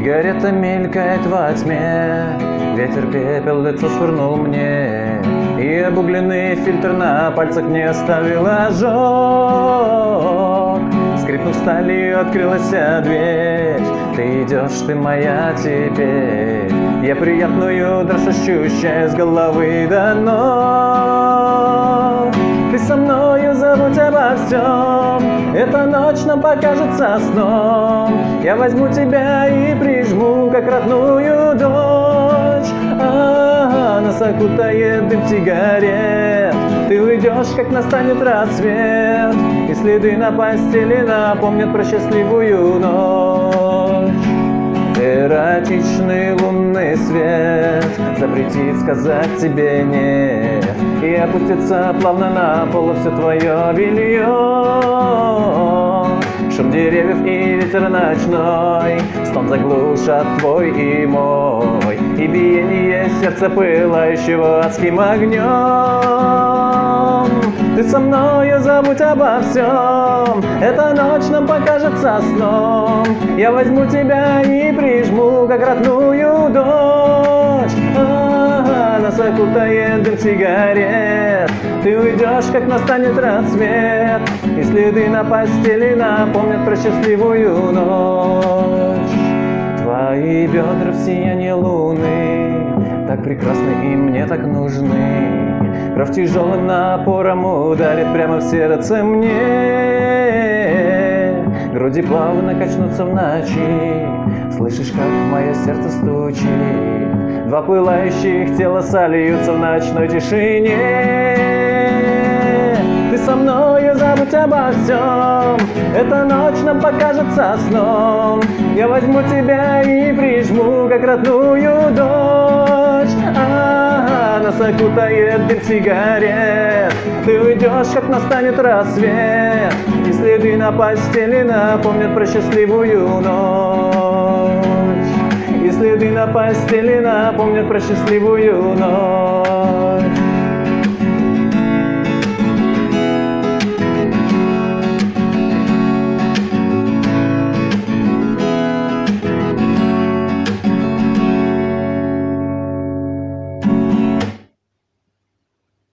Сигарета мелькает во тьме, Ветер пепел лицо швырнул мне, И обугленный фильтр на пальцах не оставил ожог. Скрипнув сталью, открылась дверь, Ты идешь, ты моя теперь. Я приятную дрожь ощущаю с головы до ног. Со мною забудь обо всем, Эта ночь нам покажется сном. Я возьму тебя и прижму, как родную дочь. А, нас окутает дым сигарет. Ты уйдешь, как настанет рассвет, И следы на постели напомнят про счастливую ночь. Эротичный Запретит сказать тебе нет И опустится плавно на пол все твое белье Шум деревьев и ветер ночной Стон заглушат твой и мой. И биение сердца пылающего адским огнем Ты со мною забудь обо всем Эта ночь нам покажется сном. Я возьму тебя и прижму, как родную а, Окутает дым сигарет. Ты уйдешь, как настанет рассвет И следы на постели напомнят про счастливую ночь. Твои бедра в сиянии луны Так прекрасны и мне так нужны. Кровь тяжелым напором ударит прямо в сердце мне. Груди плавно качнутся в ночи. Слышишь, как мое сердце стучит Два пылающих тела сольются в ночной тишине. Ты со мною забудь обо всем. Эта ночь нам покажется сном. Я возьму тебя и прижму, как родную дочь а, Нас окутает дым сигарет. Ты уйдешь, как настанет рассвет. И следы на постели напомнят про счастливую ночь следы на постели напомнят про счастливую ночь.